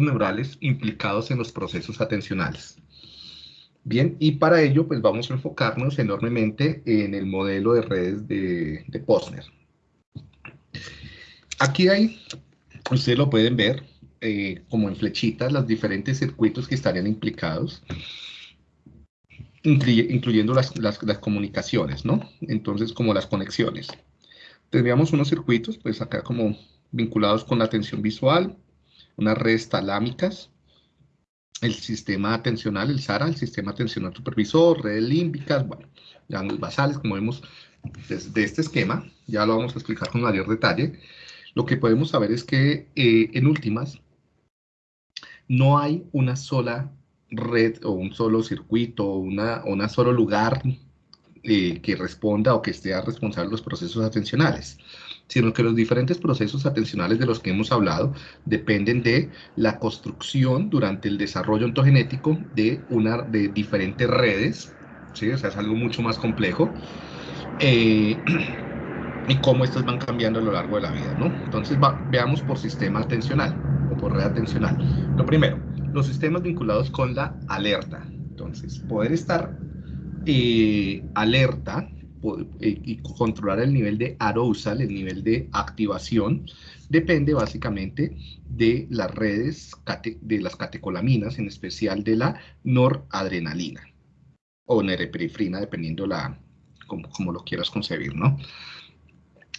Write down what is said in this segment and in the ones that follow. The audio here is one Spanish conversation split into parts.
neurales implicados en los procesos atencionales. Bien, y para ello pues vamos a enfocarnos enormemente en el modelo de redes de, de Posner. Aquí hay, ustedes lo pueden ver, eh, como en flechitas, los diferentes circuitos que estarían implicados, incluyendo las, las, las comunicaciones, ¿no? Entonces, como las conexiones. Tendríamos unos circuitos, pues acá como vinculados con la atención visual, unas redes talámicas, el sistema atencional, el SARA, el sistema atencional supervisor, redes límbicas, bueno, ya los basales, como vemos desde este esquema, ya lo vamos a explicar con mayor detalle. Lo que podemos saber es que, eh, en últimas, no hay una sola red o un solo circuito o una, una solo lugar eh, que responda o que esté responsable de los procesos atencionales sino que los diferentes procesos atencionales de los que hemos hablado dependen de la construcción durante el desarrollo ontogenético de, una, de diferentes redes, ¿sí? o sea, es algo mucho más complejo, eh, y cómo estas van cambiando a lo largo de la vida, ¿no? Entonces, veamos por sistema atencional o por red atencional. Lo primero, los sistemas vinculados con la alerta. Entonces, poder estar eh, alerta y controlar el nivel de arousal, el nivel de activación, depende básicamente de las redes, de las catecolaminas, en especial de la noradrenalina o norepinefrina, dependiendo la, como, lo quieras concebir, ¿no?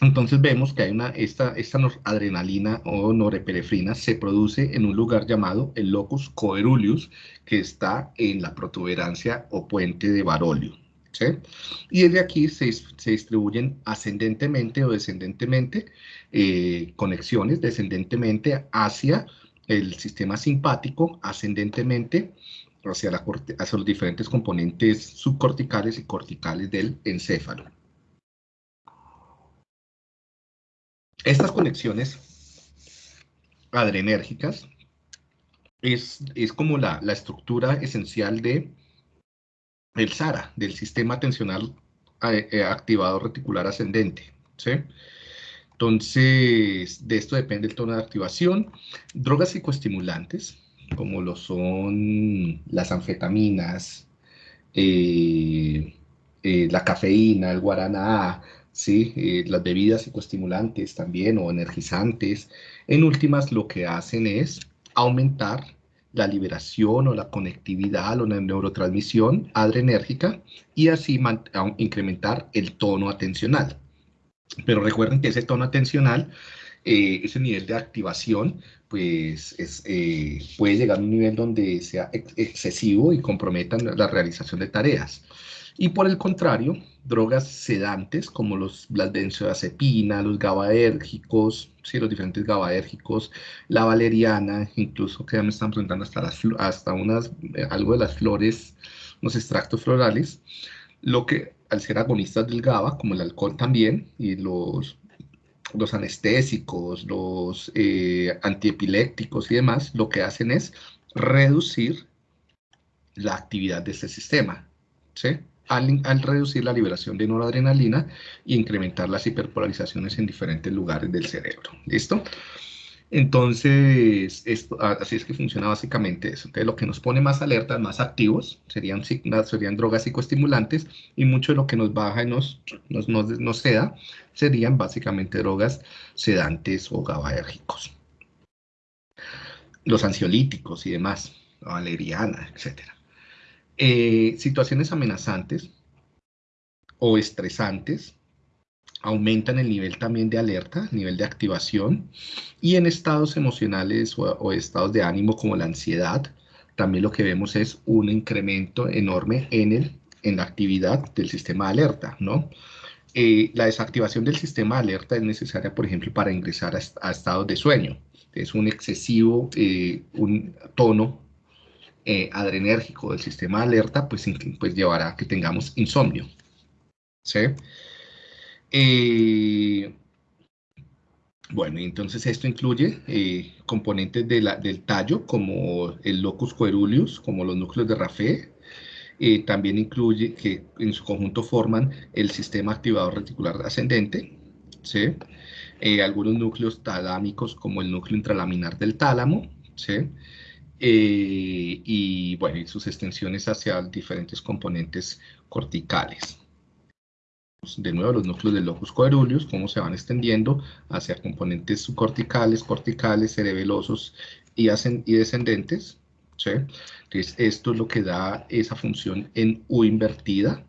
Entonces vemos que hay una, esta, esta noradrenalina o norepinefrina se produce en un lugar llamado el locus coeruleus, que está en la protuberancia o puente de Barolio. Y desde aquí se, distribuyen ascendentemente o descendentemente eh, conexiones, descendentemente hacia el sistema simpático, ascendentemente hacia, hacia los diferentes componentes subcorticales y corticales del encéfalo. Estas conexiones adrenérgicas es, es como la, la estructura esencial de el SARA, del sistema atencional eh, eh, activado reticular ascendente. ¿sí? Entonces, de esto depende el tono de activación. Drogas psicoestimulantes, como lo son las anfetaminas, eh, la cafeína, el guaraná, ¿sí? las bebidas psicoestimulantes también o energizantes, en últimas lo que hacen es aumentar la liberación o la conectividad o la neurotransmisión adrenérgica y así incrementar el tono atencional. Pero recuerden que ese tono atencional, eh, ese nivel de activación, pues eh, puede llegar a un nivel donde sea excesivo y comprometan la realización de tareas. Y por el contrario, drogas sedantes como los, las benzodiazepinas, los gabaérgicos, sí, los diferentes gabaérgicos, la valeriana, incluso que ya me están preguntando hasta, las, hasta unas, eh, algo de las flores, los extractos florales, lo que al ser agonistas del GABA, como el alcohol también, y los, los anestésicos, los eh, antiepilépticos y demás, lo que hacen es reducir la actividad de este sistema, ¿sí? Al, reducir la liberación de noradrenalina y incrementar las hiperpolarizaciones en diferentes lugares del cerebro. ¿Listo? Entonces, esto, así es que funciona básicamente eso. Entonces, lo que nos pone más alertas, más activos, serían, serían drogas psicoestimulantes y mucho de lo que nos baja y nos, nos, nos, seda serían básicamente drogas sedantes o gabaérgicos. Los ansiolíticos y demás, valeriana, etcétera. Eh, situaciones amenazantes o estresantes aumentan el nivel también de alerta, nivel de activación, y en estados emocionales o, estados de ánimo como la ansiedad, también lo que vemos es un incremento enorme en, el, en la actividad del sistema de alerta, ¿no? Eh, la desactivación del sistema de alerta es necesaria, por ejemplo, para ingresar a, estados de sueño. Es un excesivo eh, un tono eh, adrenérgico del sistema alerta, pues, pues llevará a que tengamos insomnio. ¿Sí? Eh, bueno, entonces esto incluye eh, componentes de del tallo, como el locus coeruleus, como los núcleos de Raffé. también incluye que en su conjunto forman el sistema activador reticular ascendente, ¿sí? algunos núcleos talámicos, como el núcleo intralaminar del tálamo, ¿sí? Eh, y bueno, y sus extensiones hacia diferentes componentes corticales. De nuevo, los núcleos del locus coeruleus, cómo se van extendiendo hacia componentes subcorticales, corticales, cerebelosos y, y descendentes. ¿sí? Entonces, esto es lo que da esa función en U invertida,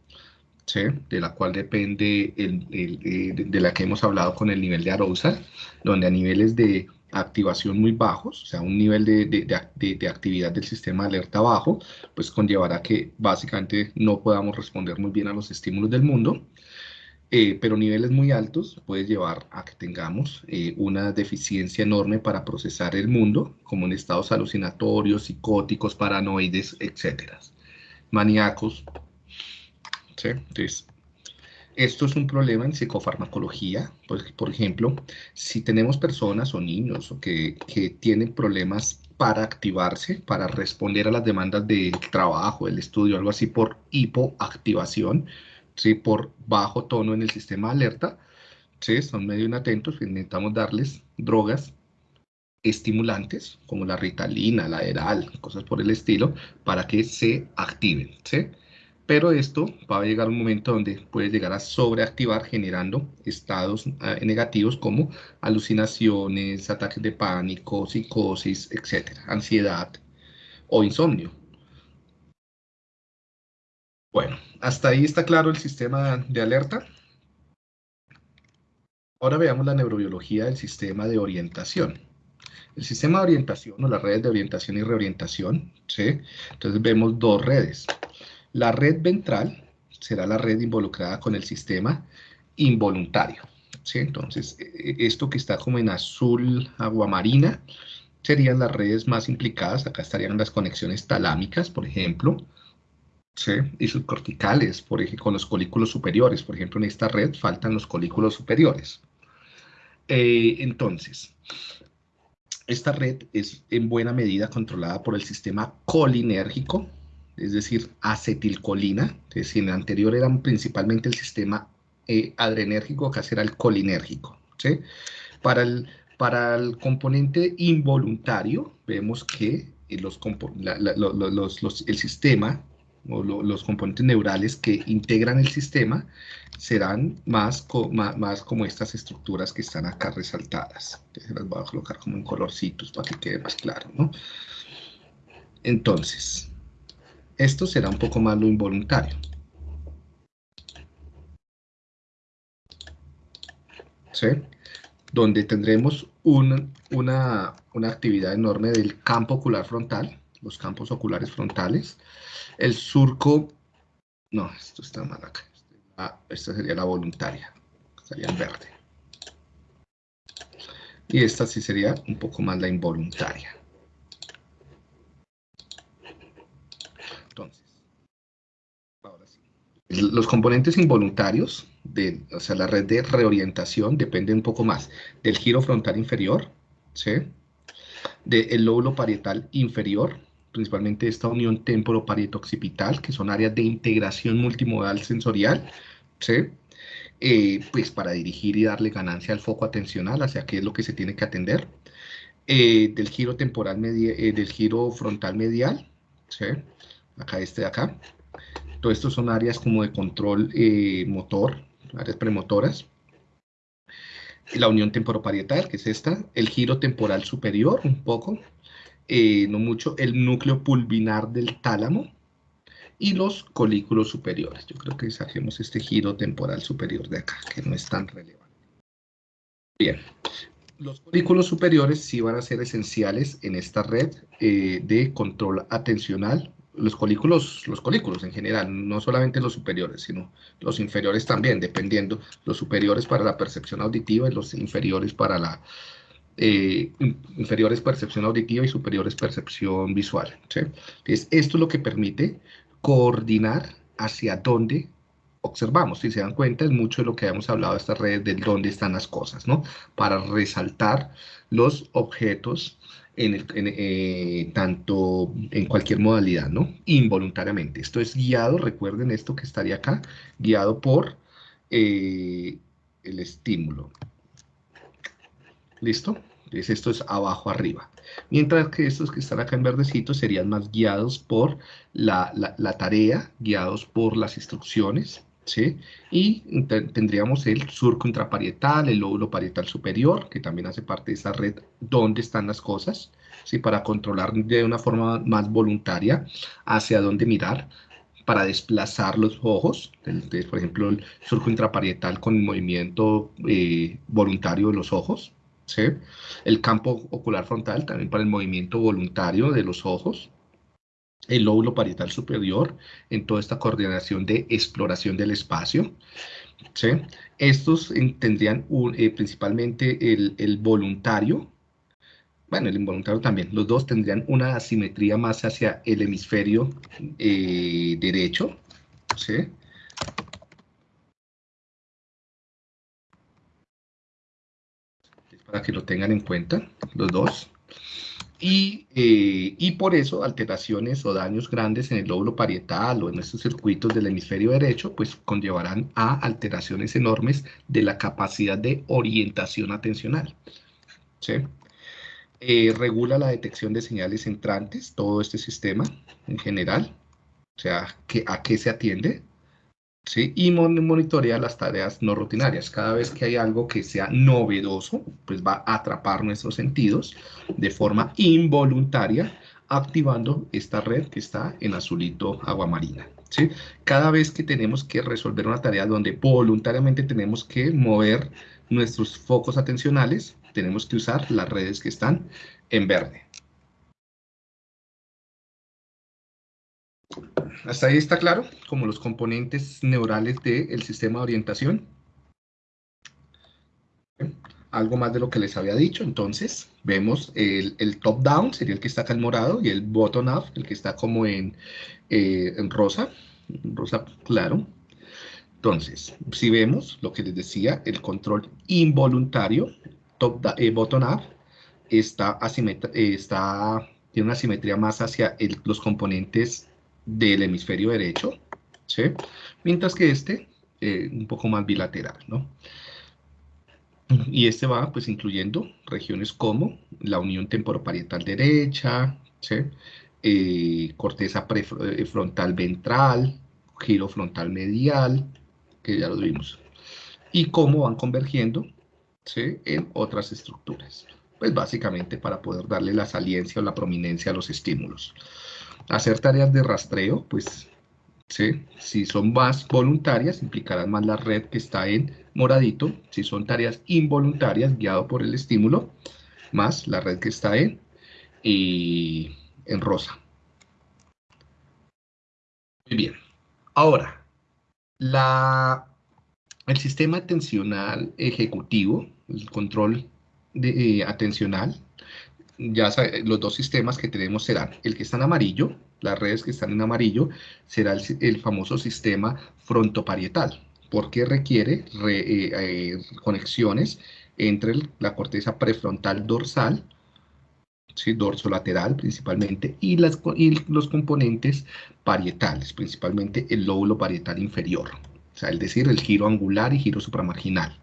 ¿sí? de la cual depende el, eh, de, la que hemos hablado con el nivel de arousal, donde a niveles de activación muy bajos, o sea, un nivel de, de, actividad del sistema de alerta bajo, pues conllevará que básicamente no podamos responder muy bien a los estímulos del mundo, eh, pero niveles muy altos puede llevar a que tengamos eh, una deficiencia enorme para procesar el mundo, como en estados alucinatorios, psicóticos, paranoides, etc. Maníacos. ¿Sí? Entonces, esto es un problema en psicofarmacología, pues, por ejemplo, si tenemos personas o niños que, que tienen problemas para activarse, para responder a las demandas del trabajo, del estudio, algo así por hipoactivación, ¿sí? por bajo tono en el sistema de alerta, ¿sí? son medio inatentos, intentamos darles drogas estimulantes, como la ritalina, la eral, cosas por el estilo, para que se activen. ¿sí? Pero esto va a llegar un momento donde puede llegar a sobreactivar generando estados ah, negativos como alucinaciones, ataques de pánico, psicosis, etc., ansiedad o insomnio. Bueno, hasta ahí está claro el sistema de alerta. Ahora veamos la neurobiología del sistema de orientación. El sistema de orientación o las redes de orientación y reorientación, ¿sí? Entonces vemos dos redes. La red ventral será la red involucrada con el sistema involuntario. ¿sí? Entonces, e, e, esto que está como en azul aguamarina serían las redes más implicadas. Acá estarían las conexiones talámicas, por ejemplo, ¿sí? y subcorticales, por ejemplo, con los colículos superiores. Por ejemplo, en esta red faltan los colículos superiores. Eh, entonces, esta red es en buena medida controlada por el sistema colinérgico, es decir, acetilcolina, es decir, en el anterior eran principalmente el sistema eh, adrenérgico, acá será el colinérgico. ¿sí? Para, el, para el componente involuntario, vemos que eh, los, el sistema o los componentes neurales que integran el sistema serán más, más, como estas estructuras que están acá resaltadas. las voy a colocar como en colorcitos para que quede más claro. ¿no? Entonces, esto será un poco más lo involuntario. ¿Sí? Donde tendremos una, una actividad enorme del campo ocular frontal, los campos oculares frontales, el surco, no, esto está mal acá, ah, esta sería la voluntaria, estaría en verde. Y esta sí sería un poco más la involuntaria. Los componentes involuntarios, de, o sea, la red de reorientación, depende un poco más del giro frontal inferior, ¿sí? del lóbulo parietal inferior, principalmente esta unión temporo-parieto-occipital, que son áreas de integración multimodal sensorial, ¿sí? Eh, pues para dirigir y darle ganancia al foco atencional hacia qué es lo que se tiene que atender, eh, del giro temporal eh, del giro frontal medial, ¿sí? acá este de acá, todo esto son áreas como de control eh, motor, áreas premotoras. La unión temporoparietal, que es esta. El giro temporal superior, un poco. Eh, no mucho. El núcleo pulvinar del tálamo. Y los colículos superiores. Yo creo que saquemos este giro temporal superior de acá, que no es tan relevante. Bien. Los colículos superiores sí van a ser esenciales en esta red eh, de control atencional los colículos, los colículos en general, no solamente los superiores, sino los inferiores también, dependiendo, los superiores para la percepción auditiva y los inferiores para la eh, inferiores percepción auditiva y superiores percepción visual. Entonces, esto es lo que permite coordinar hacia dónde observamos. Si se dan cuenta, es mucho de lo que hemos hablado de estas redes, de dónde están las cosas, ¿no? Para resaltar los objetos en eh, tanto en cualquier modalidad, ¿no? Involuntariamente. Esto es guiado, recuerden esto que estaría acá, guiado por eh, el estímulo. ¿Listo? Entonces esto es abajo arriba. Mientras que estos que están acá en verdecito serían más guiados por la, tarea, guiados por las instrucciones, ¿sí? Y tendríamos el surco intraparietal, el lóbulo parietal superior, que también hace parte de esa red donde están las cosas, ¿sí? Para controlar de una forma más voluntaria hacia dónde mirar, para desplazar los ojos, entonces, por ejemplo, el surco intraparietal con el movimiento eh, voluntario de los ojos, ¿sí? el campo ocular frontal también para el movimiento voluntario de los ojos, el lóbulo parietal superior en toda esta coordinación de exploración del espacio. ¿sí? Estos tendrían eh, principalmente el, voluntario, bueno, el involuntario también, los dos tendrían una asimetría más hacia el hemisferio eh, derecho, ¿sí? Para que lo tengan en cuenta, los dos. Y, eh, y, por eso alteraciones o daños grandes en el lóbulo parietal o en estos circuitos del hemisferio derecho, pues conllevarán a alteraciones enormes de la capacidad de orientación atencional. ¿sí? Eh, regula la detección de señales entrantes, todo este sistema en general, o sea, que, a qué se atiende, ¿sí? y monitorea las tareas no rutinarias. Cada vez que hay algo que sea novedoso, pues va a atrapar nuestros sentidos de forma involuntaria, activando esta red que está en azulito aguamarina. ¿sí? Cada vez que tenemos que resolver una tarea donde voluntariamente tenemos que mover nuestros focos atencionales, tenemos que usar las redes que están en verde. Hasta ahí está claro, como los componentes neurales del sistema de orientación. Algo más de lo que les había dicho, entonces vemos el, top-down, sería el que está acá en morado, y el bottom-up, el que está como en, eh, en rosa, rosa claro. Entonces, si vemos lo que les decía, el control involuntario, eh, bottom up está, eh, está, tiene una simetría más hacia los componentes del hemisferio derecho, ¿sí? mientras que este eh, un poco más bilateral, ¿no? Y este va pues incluyendo regiones como la unión temporoparietal derecha, ¿sí? corteza prefrontal ventral, giro frontal medial, que ya lo vimos, y cómo van convergiendo en otras estructuras. Pues básicamente para poder darle la saliencia o la prominencia a los estímulos. Hacer tareas de rastreo, pues ¿sí? si son más voluntarias, implicarán más la red que está en moradito. Si son tareas involuntarias, guiado por el estímulo, más la red que está en, en rosa. Muy bien. Ahora, la, el sistema atencional ejecutivo el control eh, atencional, ya los dos sistemas que tenemos serán el que está en amarillo, las redes que están en amarillo, será el, famoso sistema frontoparietal, porque requiere eh, eh, conexiones entre la corteza prefrontal dorsal, ¿sí? dorsolateral principalmente, y, las, y los componentes parietales, principalmente el lóbulo parietal inferior, o sea, es decir, el giro angular y giro supramarginal.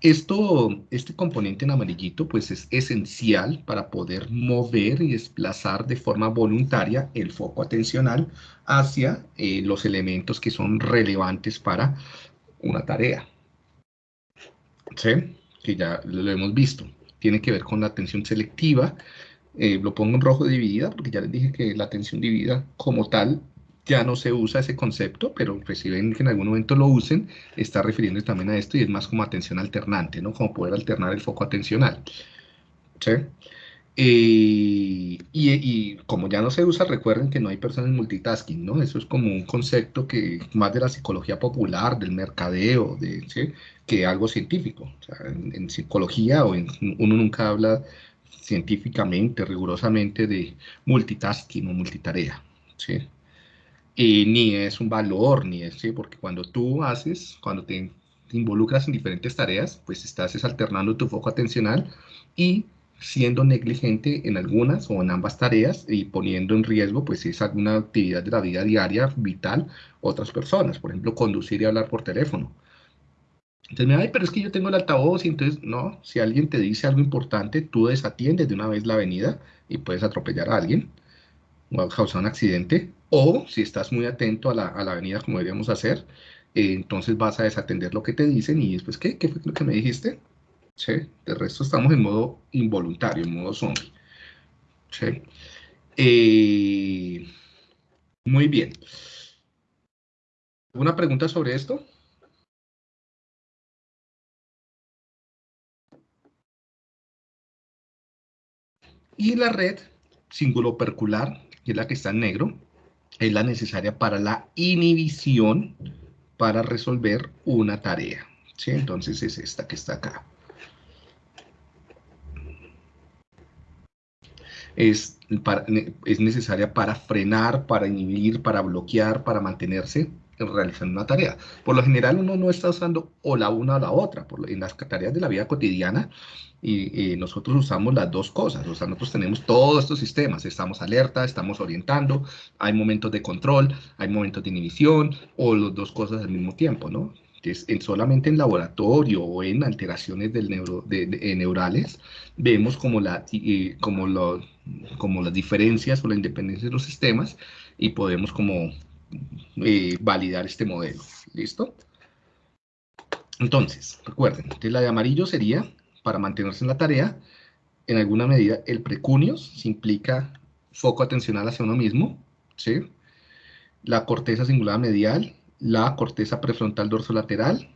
Esto, este componente en amarillito pues es esencial para poder mover y desplazar de forma voluntaria el foco atencional hacia eh, los elementos que son relevantes para una tarea. ¿Sí? Que ya lo hemos visto. Tiene que ver con la atención selectiva. Eh, lo pongo en rojo dividida porque ya les dije que la atención dividida como tal ya no se usa ese concepto, pero ven que en algún momento lo usen, está refiriendo también a esto y es más como atención alternante, ¿no? Como poder alternar el foco atencional. ¿Sí? Eh, y, como ya no se usa, recuerden que no hay personas multitasking, ¿no? Eso es como un concepto que más de la psicología popular, del mercadeo, de, ¿sí? que algo científico. En, en, psicología o en, uno nunca habla científicamente, rigurosamente de multitasking o multitarea, ¿sí? Y ni es un valor, ni es, ¿sí? porque cuando tú haces, cuando te, involucras en diferentes tareas, pues estás alternando tu foco atencional y siendo negligente en algunas o en ambas tareas y poniendo en riesgo, pues si es alguna actividad de la vida diaria vital, otras personas, por ejemplo, conducir y hablar por teléfono. Entonces me ay, pero es que yo tengo el altavoz y entonces, no, si alguien te dice algo importante, tú desatiendes de una vez la avenida y puedes atropellar a alguien o causar un accidente, o si estás muy atento a la, a la avenida como deberíamos hacer, eh, entonces vas a desatender lo que te dicen y después, ¿qué? ¿Qué fue lo que me dijiste? ¿Sí? De resto estamos en modo involuntario, en modo zombie. ¿Sí? Eh, muy bien. ¿Una pregunta sobre esto? Y la red singulopercular, que es la que está en negro, es la necesaria para la inhibición para resolver una tarea. ¿sí? Entonces es esta que está acá. Es, es necesaria para frenar, para inhibir, para bloquear, para mantenerse realizando una tarea. Por lo general uno no está usando o la una o la otra. Por, en las tareas de la vida cotidiana y, nosotros usamos las dos cosas. O sea, nosotros tenemos todos estos sistemas. Estamos alerta, estamos orientando, hay momentos de control, hay momentos de inhibición o las dos cosas al mismo tiempo, ¿no? en, solamente en laboratorio o en alteraciones del neuro, de, neurales vemos como, la, como, lo, como las diferencias o la independencia de los sistemas y podemos como validar este modelo. ¿Listo? Entonces, recuerden, la de amarillo sería, para mantenerse en la tarea, en alguna medida el precunios, se implica foco atencional hacia uno mismo, ¿sí? La corteza cingulada medial, la corteza prefrontal dorsolateral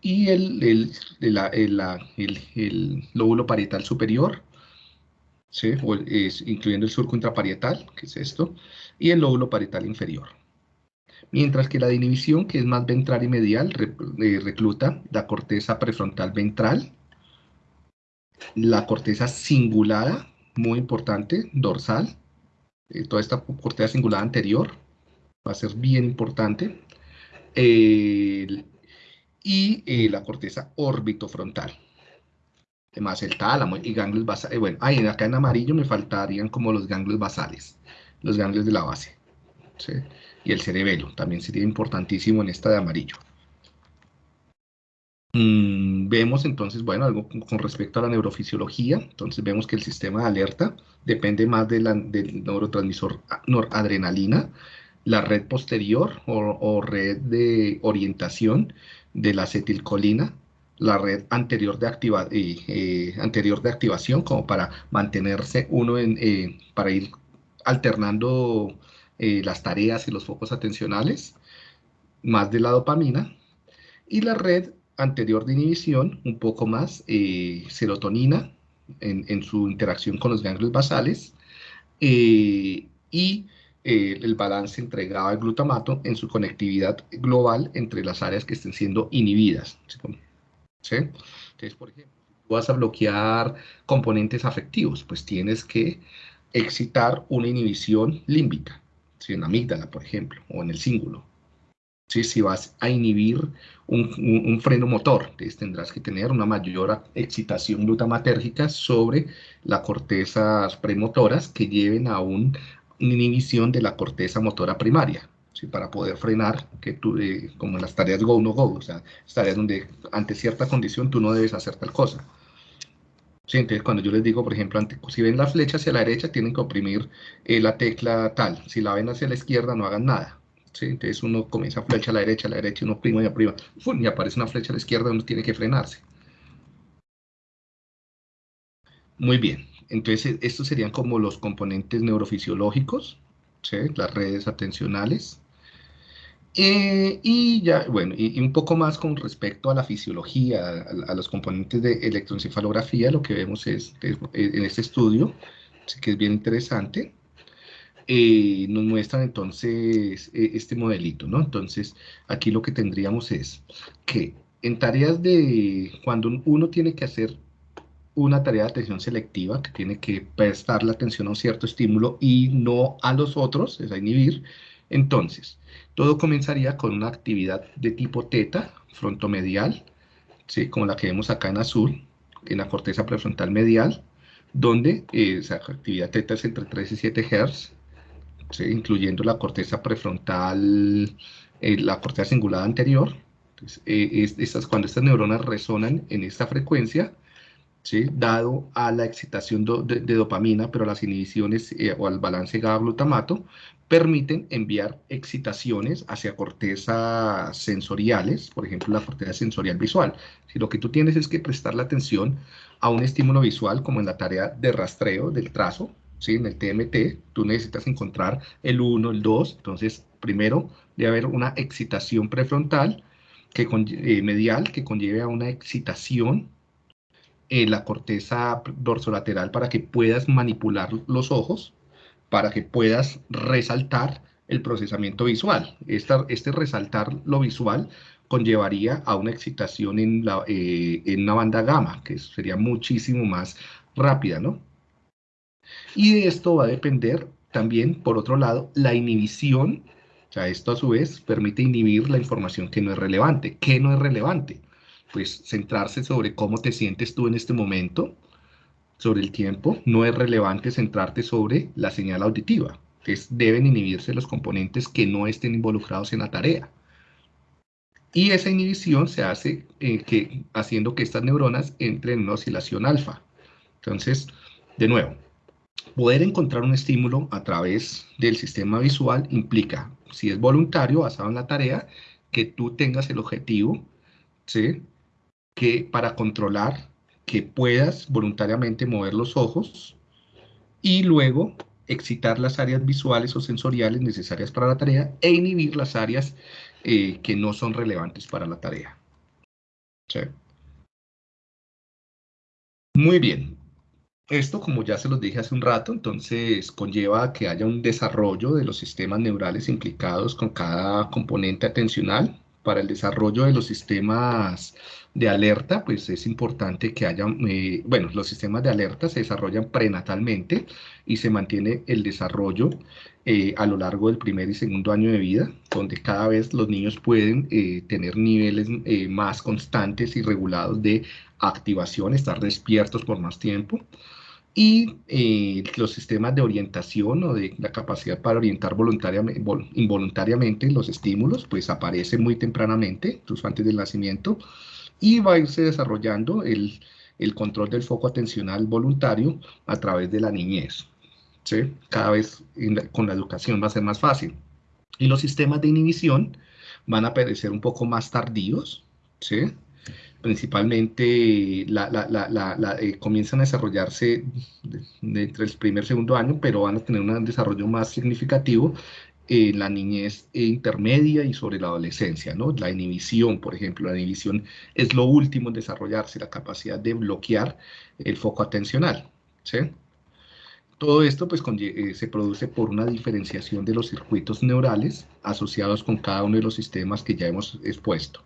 y el, el, el, lóbulo parietal superior, ¿sí? incluyendo el surco intraparietal, que es esto, y el lóbulo parietal inferior. Mientras que la de inhibición, que es más ventral y medial, eh, recluta la corteza prefrontal ventral, la corteza cingulada, muy importante, dorsal, eh, toda esta corteza cingulada anterior, va a ser bien importante, y eh, la corteza orbitofrontal, además el tálamo y ganglios basales, bueno, ahí acá en amarillo me faltarían como los ganglios basales, los ganglios de la base. Y el cerebelo también sería importantísimo en esta de amarillo. Mm, vemos entonces, bueno, algo con respecto a la neurofisiología. Entonces vemos que el sistema de alerta depende más del neurotransmisor noradrenalina, la red posterior o, red de orientación de la acetilcolina, la red anterior de, activa, eh, eh, anterior de activación como para mantenerse uno en, eh, para ir alternando eh, las tareas y los focos atencionales, más de la dopamina, y la red anterior de inhibición, un poco más eh, serotonina en, su interacción con los ganglios basales, eh, y el balance entre GABA y glutamato en su conectividad global entre las áreas que estén siendo inhibidas. Entonces, por ejemplo, si vas a bloquear componentes afectivos, pues tienes que excitar una inhibición límbica, en la amígdala, por ejemplo, o en el cíngulo. ¿Sí? Si vas a inhibir un, freno motor, entonces tendrás que tener una mayor excitación glutamatérgica sobre las cortezas premotoras que lleven a una inhibición de la corteza motora primaria. ¿Sí? para poder frenar, que tú, eh, como en las tareas go, no go, o sea, tareas donde ante cierta condición tú no debes hacer tal cosa. Sí, entonces cuando yo les digo, por ejemplo, si ven la flecha hacia la derecha, tienen que oprimir eh, la tecla tal. Si la ven hacia la izquierda, no hagan nada. ¿sí? Entonces uno comienza flecha a la derecha, a la derecha, uno oprime y oprime. y aparece una flecha a la izquierda, uno tiene que frenarse. Muy bien. Entonces estos serían como los componentes neurofisiológicos, ¿sí? las redes atencionales. Eh, y ya, bueno, y, un poco más con respecto a la fisiología, a, los componentes de electroencefalografía, lo que vemos es, en este estudio, que es bien interesante, eh, nos muestran entonces e, este modelito, ¿no? Entonces, aquí lo que tendríamos es que en tareas de, cuando uno tiene que hacer una tarea de atención selectiva, que tiene que prestar la atención a un cierto estímulo y no a los otros, es a inhibir, entonces, todo comenzaría con una actividad de tipo teta, frontomedial, ¿sí? como la que vemos acá en azul, en la corteza prefrontal medial, donde eh, esa actividad teta es entre 3 y 7 Hz, incluyendo la corteza prefrontal, eh, la corteza cingulada anterior, Entonces, eh, estas, cuando estas neuronas resonan en esta frecuencia, ¿sí? dado a la excitación de, dopamina, pero las inhibiciones eh, o al balance GABA-glutamato, permiten enviar excitaciones hacia cortezas sensoriales, por ejemplo, la corteza sensorial visual. Si lo que tú tienes es que prestar la atención a un estímulo visual, como en la tarea de rastreo del trazo, ¿sí? en el TMT, tú necesitas encontrar el 1, el 2, entonces primero debe haber una excitación prefrontal, que, eh, medial, que conlleve a una excitación en la corteza dorsolateral para que puedas manipular los ojos, para que puedas resaltar el procesamiento visual. este resaltar lo visual conllevaría a una excitación en, la, eh, en una banda gamma, que sería muchísimo más rápida, ¿no? Y de esto va a depender también, por otro lado, la inhibición, o sea, esto a su vez permite inhibir la información que no es relevante. ¿Qué no es relevante? Pues centrarse sobre cómo te sientes tú en este momento, sobre el tiempo, no es relevante centrarte sobre la señal auditiva. Es, deben inhibirse los componentes que no estén involucrados en la tarea. Y esa inhibición se hace eh, que, haciendo que estas neuronas entren en una oscilación alfa. Entonces, de nuevo, poder encontrar un estímulo a través del sistema visual implica, si es voluntario, basado en la tarea, que tú tengas el objetivo, ¿sí? Que para controlar que puedas voluntariamente mover los ojos y luego excitar las áreas visuales o sensoriales necesarias para la tarea e inhibir las áreas eh, que no son relevantes para la tarea. Muy bien. Esto, como ya se los dije hace un rato, entonces conlleva que haya un desarrollo de los sistemas neurales implicados con cada componente atencional. Para el desarrollo de los sistemas de alerta, pues es importante que haya, eh, bueno, los sistemas de alerta se desarrollan prenatalmente y se mantiene el desarrollo eh, a lo largo del primer y segundo año de vida, donde cada vez los niños pueden eh, tener niveles más constantes y regulados de activación, estar despiertos por más tiempo. Y los sistemas de orientación o de la capacidad para orientar voluntariamente, involuntariamente los estímulos, pues aparecen muy tempranamente, incluso antes del nacimiento, y va a irse desarrollando el, control del foco atencional voluntario a través de la niñez. ¿sí? Cada vez con la educación va a ser más fácil. Y los sistemas de inhibición van a aparecer un poco más tardíos, ¿sí? Principalmente eh, comienzan a desarrollarse entre el primer y segundo año, pero van a tener un desarrollo más significativo en la niñez intermedia y sobre la adolescencia, ¿no? La inhibición, por ejemplo, la inhibición es lo último en desarrollarse, la capacidad de bloquear el foco atencional, ¿sí? Todo esto pues, eh, se produce por una diferenciación de los circuitos neurales asociados con cada uno de los sistemas que ya hemos expuesto.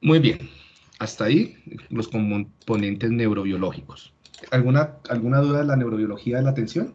Muy bien, hasta ahí los componentes neurobiológicos. ¿Alguna, alguna duda de la neurobiología de la atención?